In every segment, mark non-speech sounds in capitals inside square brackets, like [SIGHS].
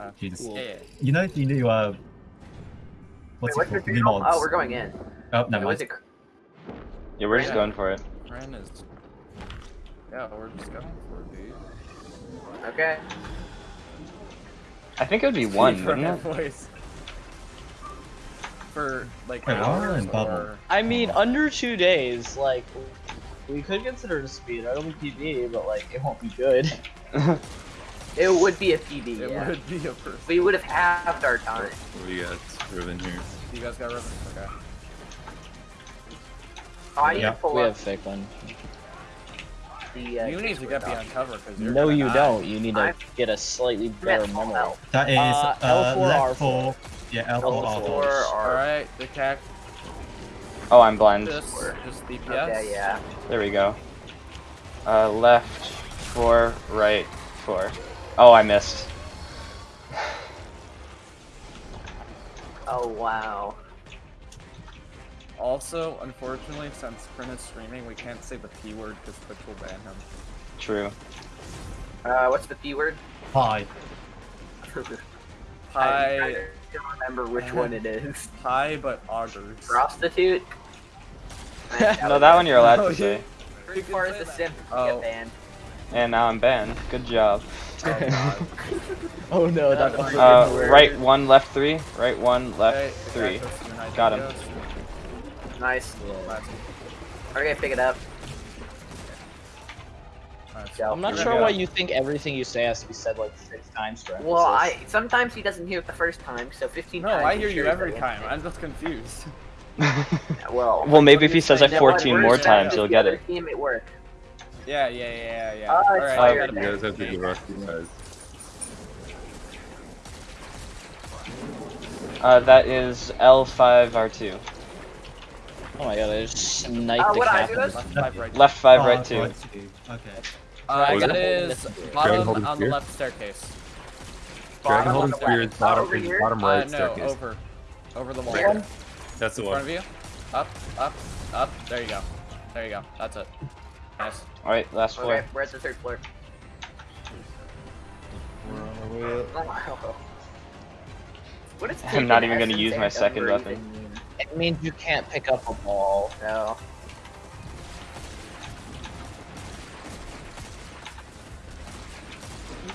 Uh, Jesus. yeah, yeah. You know the new uh, what's Wait, it what's called? your New signal? mods. Oh, we're going in. Oh, never Was mind. it? Yeah, we're just Yeah. going for it. Ren is. Yeah, we're just going for it, dude. Okay. I think it would be [LAUGHS] one, For wouldn't it? [LAUGHS] voice. For like Wait, why am I hours in bubble? or I mean, under two days, like, we could consider it a speed. I don't think PB, but like, it won't be good. [LAUGHS] It would be a PB. it yeah. would be a first. We would have halved our time. What do you got? Riven here. You guys got ribbon? Okay. Oh, I need Yeah. to pull We up have fake one. the. Uh, you need to get Discord behind cover because you're No, you die. don't. You need to I'm- get a slightly better I'm at full memory. That is Uh, uh, L4 R4. four. Yeah, L4, L4 R4. or Alright, the cac Oh, I'm blind. just just DPS. Okay, yeah. There we go. Uh, left, four, right, four. Oh, I missed. Oh wow. Also, unfortunately, since Prin is streaming, we can't say the P word because Twitch will ban him. True. Uh, what's the P word? Hi. [LAUGHS] I, I don't remember which one it is. hi, but augers. Prostitute. [LAUGHS] No, that one you're allowed [LAUGHS] to say. Three far as the simp Oh. get banned. And now I'm banned. Good job. Oh, [LAUGHS] Oh no, that That was Uh, Word. right one, left three. Right one, left Okay, three. cactus, Got him. Ghost. Nice. Nice. Okay, pick it up. Nice. Go. I'm not Here sure go. why you think everything you say has to be said like six times for Well, I sometimes he doesn't hear it the first time, so 15 No, times. I I'm hear you he's every time. I'm just confused. [LAUGHS] Well, well, maybe if he says it you know what, 14 more times, the you'll get it. Team at work. Yeah, yeah, yeah, yeah. Oh, it's Alright, fire I You guys have to get recognized. Uh, that is L5R2. Oh my god, I just sniped Uh, the what captain. Left, five, right. Left five, Oh, right two. Okay. Uh, What was that it? is Dragon bottom holding on the left staircase. Dragon Bottom holding the spear left. is bottom, Over is here? bottom Uh, right no, staircase. over. Over the wall. Where? In That's the front of you. Up, up, up. There you go. There you go. That's it. Nice. Alright, last Okay, four. we're at the third floor. What is I'm not even gonna use my second weapon. mean? It means you can't pick up a ball. No.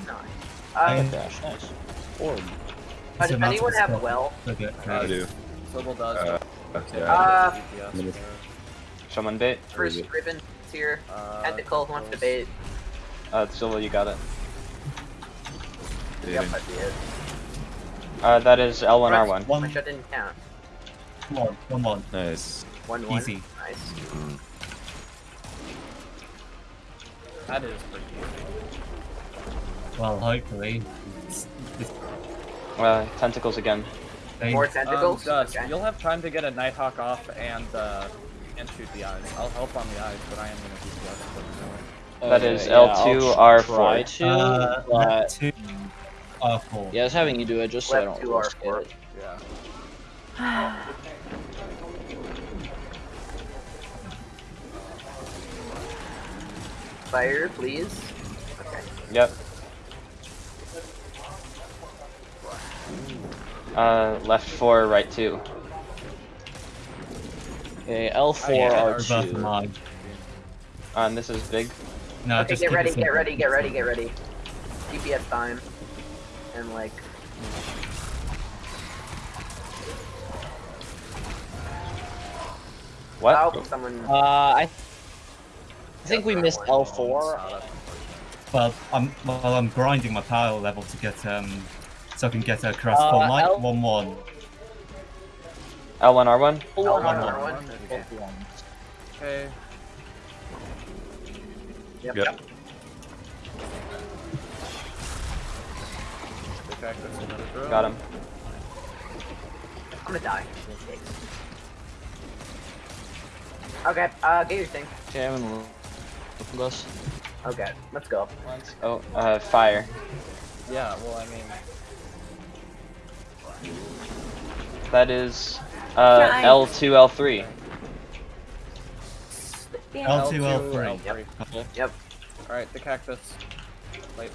Nice. I- Uh, Gosh, nice. Orb. does So anyone that's have what's well? Okay. I do. Sobel does. Uh, Yeah, yeah. Uh, Someone bait. First it? ribbon here. uh, Tentacle wants to close. bait. Uh, Silva, you got it. Yep, Dating. I. Uh, that is L1R1. My One, shot didn't count. one, one, one. Nice. One one. Easy. Nice. That is pretty easy. Well, hopefully. It's, it's, Uh, tentacles again. they, More Um, tentacles. Gus, okay. you'll have time to get a Nighthawk off and uh, and shoot the eyes. I'll help on the eyes, but I am gonna DPS. But That Okay, is yeah, L2, try R4. to, uh, but left two, R4. yeah, I was having you do it just so I don't two R4. it. yeah. Fire, please. Okay. Yep. Uh, left four, right two. Okay, L4 Oh, yeah, R2. line. Uh, and this is big. No, okay, just get keep it ready, get ready, get ready, get ready. DPS time. And like, What? oh, someone. Uh, I, I think we missed L4. Well, I'm well, I'm grinding my power level to get um, so I can get a crossbow Uh, light. L- One one. L1R1? Oh, L1, one, R1. one, okay. Okay. Yep. Yep. The cactus, another drill. Got him. I'm gonna die. Okay, uh, get your thing. Okay, I'm gonna look at this. Okay, let's go. Oh, uh, fire. Yeah. Well, I mean, That is, uh, L2, L3. L2, L2, L3. L3. Yep. All right, the cactus. Wait.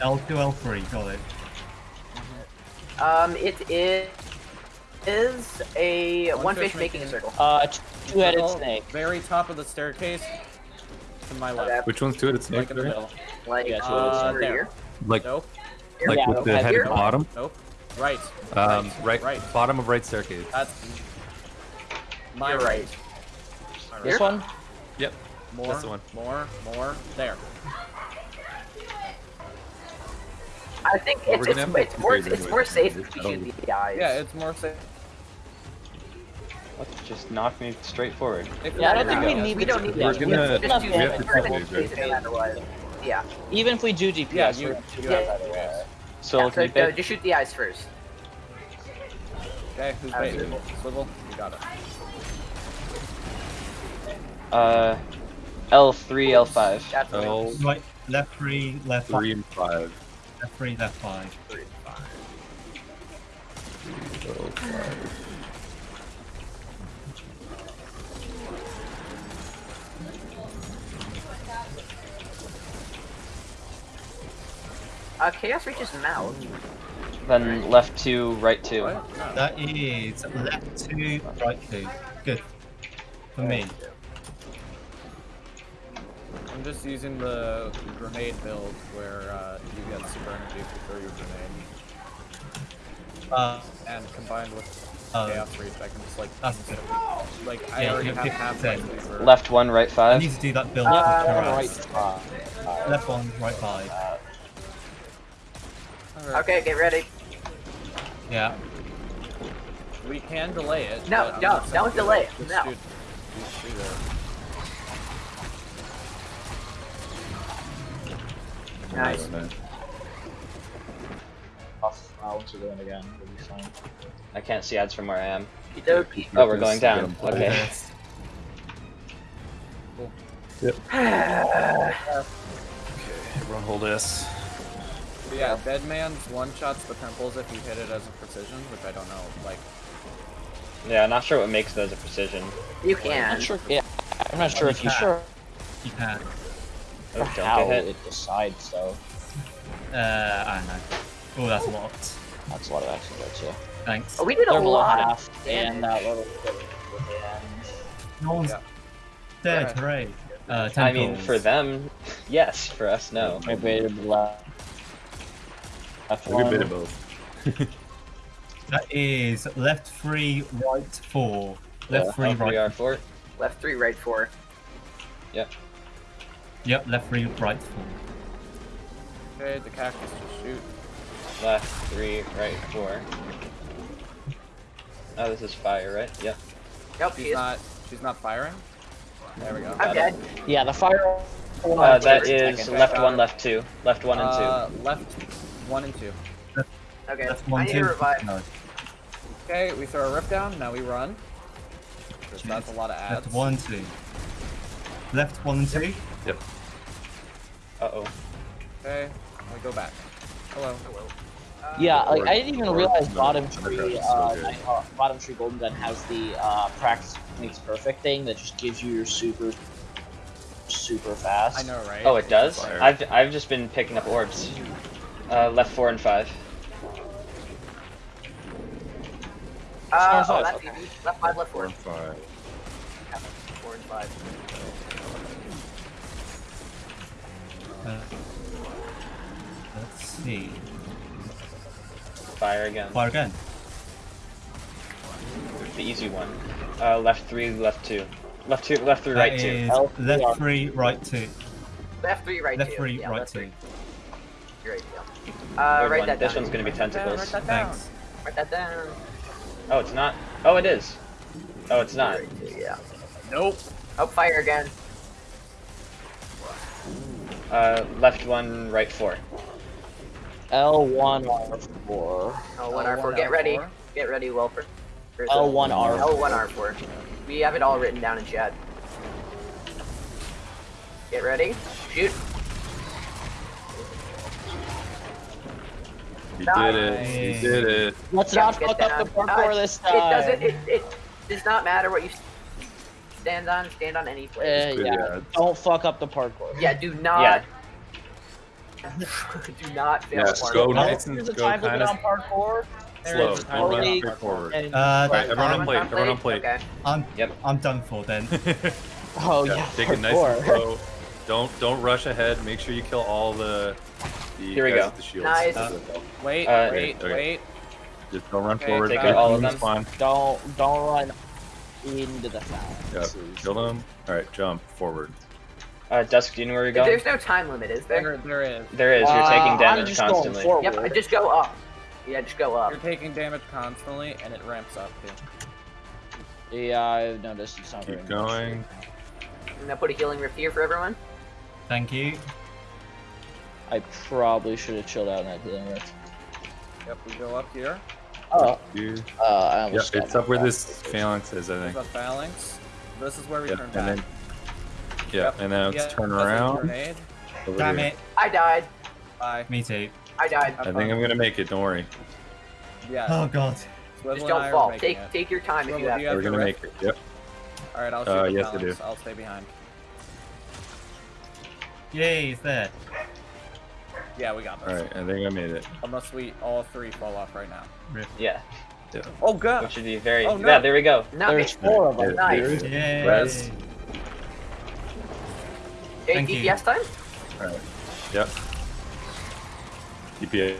L2, L3, got it. Um, it is is a One one, fish fish, making a circle. Uh, two-headed snake. Very top of the staircase. To my left. Which one's two-headed snake? Like in the middle. Like Yeah, uh, two headed There. here. Like, Nope. Like Yeah, with the head Here? at the bottom? Nope. Right. Um, right, Right. bottom of right staircase. That's my right. right. My right. This one? Yep. More. That's the one. More. More. There. I think Well, it's, we're it's, it's more it's more safe It's if you totally- shoot the eyes. Yeah, it's more safe. What? Just knock me straight forward. If Yeah, I don't think we need we don't need We're gonna- Enough do we have to We're gonna test it, use it no matter what. Yeah. Even if we do DPS, Yeah, we're you- gonna So yeah, can so, you uh, just shoot the eyes first. Okay, who's Uh, bait? swivel. Swivel. You got it. Uh, L3, L5. That's L Right, left 3, left three and five. left 3, left 5. L five. Uh, Chaos reaches mouth. Then left two, right two. That is left 2, right 2. Good. For me. I'm just using the grenade build where uh, you get super energy if you throw your grenade. Uh, And combined with uh, chaos reach, I can just like That's instantly- like I Yeah, already have pick half the my favor. Left one, right I five. need to do that build Uh, for Right Karaz. spot. Left 1, right 5. Alright. Okay, get ready. Yeah. We can delay it. No, but I'm no, not saying don't delay it, no. shoot- just shoot it. Nice. Nice. Off. Once again, we'll be fine. I can't see ads from where I am. Oh, we're going down. Okay. Yes. [SIGHS] Everyone hold S. But yeah, Deadman's one shots the pimples if you hit it as a precision, which I don't know. Like, Yeah, I'm not sure what makes those a precision. You can. I'm not sure. Yeah, I'm not sure if you sure You can. Oh, don't how get hit. it decides though. Uh, I don't know. Oh, that's a lot. That's a lot of action there too. Thanks. Oh, we did a Level lot half and that little bit with the end. No one's Yeah. dead, Alright. hooray. Uh, I mean, for them, yes. For us, no. Maybe the left. Left A good bit of both. [LAUGHS] That is left 3, right 4. Left Yeah, 3, L3, right R4. Left three, right four. Yep, Yep. left 3, right 4. okay, the cactus will shoot. Left three, right four. Oh, this is fire, right? Yep. Nope, She's she is. not. She's not firing. There we go. I'm dead. Yeah, the fire. Uh, that Second, is second. left one, left two. Left one and Uh, left one and two. Okay, Left I 1, need 2. to revive. No. Okay, we throw a rip down. Now we run. 'Cause That's a lot of ads. Left 1, 2. Left 1 and 2. two. Uh oh. Okay, we go back. Hello. Uh, Yeah, like Or- I didn't even or- realize no, bottom Undercraft tree, is so uh, good. Night- uh, bottom tree golden gun has the uh, practice makes perfect thing that just gives you your super, super fast. I know, right? Oh, it does. I've I've just been picking up orbs. Uh, left four and five. Uh, Four oh, and that's five, easy. Left five, left Four four. and five. Four and five. Uh, let's see. Fire again. Fire again. The easy one. Uh, left three, left two. Left two, left three, That right two. is L- left 3, right 2. Left three, right Left two. 3, yeah, right left 2. three. You're right, yeah. Uh, Third write one. that This down. one's gonna be Write down, tentacles. write that down. Thanks. Write that down. Oh, it's not. Oh, it is. Oh, it's not. Right two, yeah. Nope. Oh, fire again. Uh, left one, right four. L1 R4. Oh, one L1, R4. Get ready. L4. Get ready, Welper. L1 R4. L1 R4. We have it all written down in chat. Get ready. Shoot. You Nice. did it. You did it. Let's not get fuck up the parkour Uh, this It doesn't. It, it does not matter what you stand on. Stand on any place. Uh, Good yeah, ads. don't fuck up the parkour. Yeah. Do not. Yeah. [LAUGHS] Do not fail Yeah, parkour. go nice and There's a go time limit kind on of parkour. Slow. is Don't run on forward. And, Uh, Alright, everyone on Time plate. on Everyone on plate. Okay. I'm Yep. I'm done for then. [LAUGHS] oh yeah, take it nice and slow. Don't don't rush ahead. Make sure you kill all the. The Here we guys go. with The shields. Nice. Uh, Wait, Uh, wait, okay. wait. Just don't run Okay, forward. take out all of them. Spawn. Don't don't run into the Yeah, phalanx. kill them. All right, jump forward. Uh, Dusk, do you know where you're going? There's no time limit, is there? There, there is. There is. You're Uh, taking I'm damage just going constantly. forward. Yep, I just go up. Yeah, just go up. You're taking damage constantly, and it ramps up too. Yeah, I've noticed it's not Keep going. I'm gonna put a healing rift here for everyone. Thank you. I probably should have chilled out in that healing rift. Yep, we go up here. Oh, Dude. uh, I Yep, almost it's up where my this phalanx is, I There's think. a phalanx. This is where we Yep, turn and back. then. Yeah, Yep, and then yeah, it's turn around. Damn here. it. I died. Bye. Me too. I died. Have I think I'm gonna make it. Don't worry. Yeah. Oh god. Swivel Just don't fall. Take it. take your time if you have to. We're gonna the make it. Yep. All right, I'll shoot Uh, the yes, I phalanx. do. I'll stay behind. Yay, it's there. Yeah, we got this. All right, I think I made it. Unless we all three fall off right now. Yeah, Oh god. which would be very. Oh, no. Yeah, there we go. There's four of them. Nice. Yay. Res. Okay, Thank you. DPS time. All right. Yep. DPA.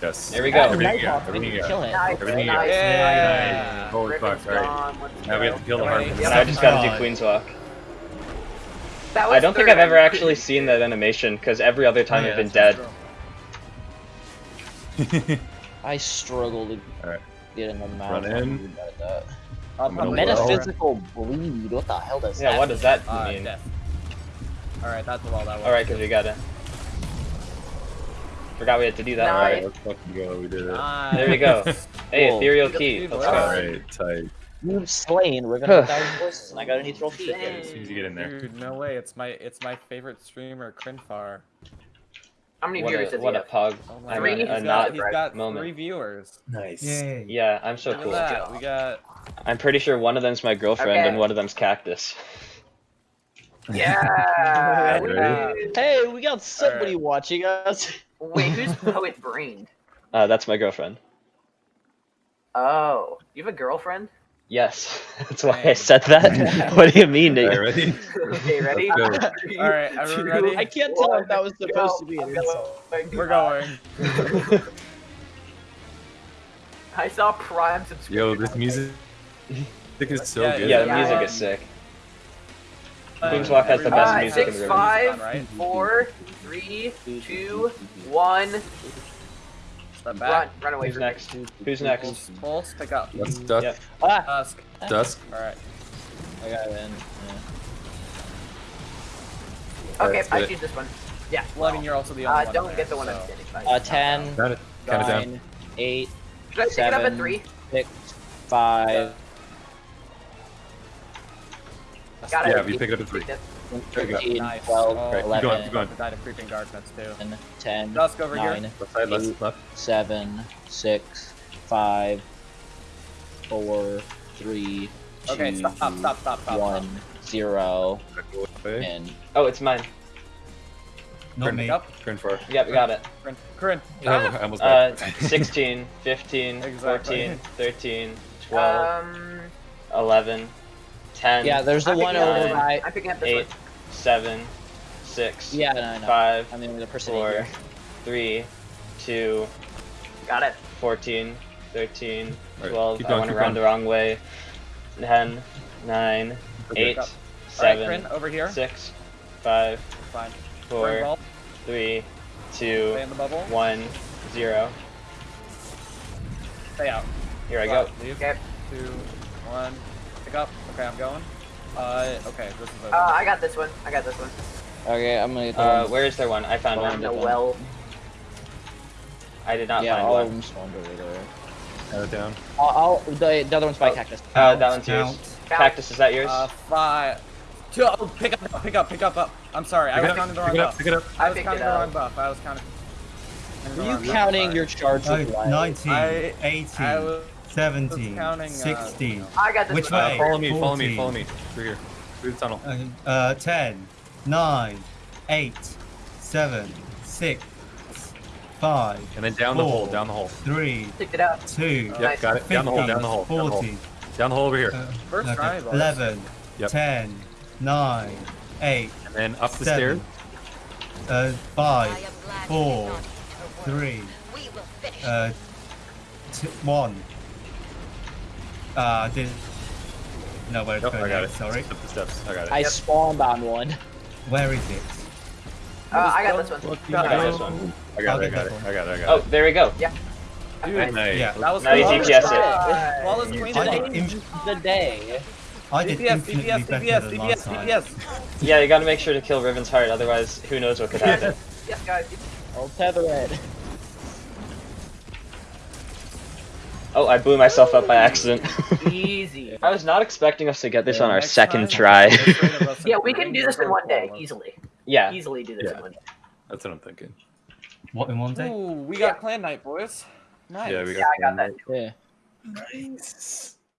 Yes. There we go. Everything you Nighthawk got. Everything you kill it. Nice. Everything you got. nice. Yeah. Holy fuck! All right. Now we have to kill the Alright, Harpy. Now I just gotta do God. Queenswalk. That was I don't think. I've ever actually seen that animation because every other time Oh, yeah, I've been dead. [LAUGHS] I struggle to Alright. get in the mouth. Run in. About that. I'll I'm gonna probably well. Metaphysical bleed. What the hell does Yeah, that Yeah, what does that Uh, mean? death. All right, that's all that was. Alright, because we got it. Forgot we had to do that. Nice. All right, let's fucking go. We did it. Nice. There we go. [LAUGHS] Hey, Cool. ethereal key. Let's let's go. All right, tight. You've slain. We're gonna thousand voices, and I got an ethereal key. Dang. As soon as you get in there. Dude, no way. It's my it's my favorite streamer, Crinfar. How many What viewers a, does what he a have? pug. Oh I Three? mean, He's a got, not he's got moment. three viewers. Nice. Yay. Yeah, I'm so Look cool. at that. We got. I'm pretty sure one of them's my girlfriend Okay. and one of them's Cactus. Yeah. [LAUGHS] Right. woo. Hey, we got somebody watching us. Wait, who's [LAUGHS] poet brained? Uh, that's my girlfriend. Oh, you have a girlfriend? Yes, [LAUGHS] that's why I said that. [LAUGHS] [LAUGHS] what do you mean? All Nate? ready? Okay, ready? Three, All right, everyone two, ready? I can't tell if that was supposed go. to be an insult. We're going. I saw Prime subscription. Yo, this music think is so Yeah, good. Yeah, the Yeah. music is sick. Uh, Queenswalk has the best everybody- music in the six, room. five, Five, right? Four, three, two, one. Step back. Run, run away Who's from next? Nick. Who's next? Pulse, pick up. That's Dusk. Yep. Ah! Dusk. Dusk. Alright. I got it in. Yeah. Okay, right, I choose this one. Yeah. Well, I mean, you're also the only uh, one. Don't there, get the one so. I'm standing by. Uh, 10, nine, 8, Should I pick it up at 3? 6, 5. Got yeah, it. you pick it up at 3. 13, Nice. 12, Oh, Right, keep 11, going, keep going. Died of creeping darkness too. 10, Dusk over 9, here. Left side, Eight. left, left. 7, 6, 5, 4, 3, 2, Okay, stop, stop, stop, stop, stop. 1, 0, and Oh, it's mine. Not Turn me. Up. Turn four. Yep, we got it. Corinne. Corinne. Yeah, I almost Uh, 16, [LAUGHS] 15, Exactly. 14, 13, 12, Um, 11, 10, yeah, there's the I'm one over by. I'm picking up this 8, one. 7, 6, Yeah, no, I know. 5, I mean, the person. 4, 3, 2, Got it. 14, 13, Alright, 12. keep I going, went around going. the wrong way. 10, 9, Okay. 8, All right, 7, Corinne, over here. 6, 5, Fine. 4, 3, Stay 2, in the 1, 0. Stay out. Here I go. Leave. Okay. Two, one. Pick up. Okay, I'm going. Uh, okay, this is. Uh, I got this one. I got this one. Okay, I'm gonna get the Uh, one. where is there one? I found one. No one. well. I did not yeah, find all one. of them spawned over there. Count it down. I'll, I'll the, the other one's by Oh. cactus. Uh, that one's yours. Count. Count. Cactus, is that yours? Uh, five. Two, oh, pick up, pick up, pick up, up. I'm sorry, I Pick was it up, counting the pick it up, pick it up. I I was counting the wrong buff. I was counting. Were you counting your charge with light? 19, I- 18, I was 17, counting, uh, I got this Which way? Uh, follow me, follow me, follow me. Through here. Through the tunnel. uh, uh, 10, 9, 8, 7, six, five, And then down the hole, down the hole. three, Picked it out. two, Yep, got it. Down the hole, down the hole, down the hole. 40, Down the hole over here. uh, First okay, try, 11, Yep. 10, 9, 8, And then up the stairs. uh, 5, four, 3, uh, t- 1. Uh, didn't know where it's Yep, going I got next, it. sorry. Up the steps. I got it. I spawned on one. Where is it? Uh, I got this one. I got this one. I got I'll it. I got that it. I got it. I got Oh, there we go. Yeah. Dude, Nice. Yeah. that was Now you flawless. DPS it. Nice. Flawless queen of the day. I did DPS, infinitely DPS, better DPS, DPS. DPS. Yeah, you gotta make sure to kill Riven's heart, otherwise who knows what could happen. [LAUGHS] Yes, guys. I'll tether it. Oh, I blew myself up by accident. Easy. [LAUGHS] I was not expecting us to get this Yeah, on our second try. get rid of us [LAUGHS] Yeah, we can do this in one day, easily. yeah. Easily do this Yeah. in one day. That's what I'm thinking. What in one day? Ooh, we got clan night, boys. Nice. Yeah, we got. Yeah, I got that. Yeah. Nice.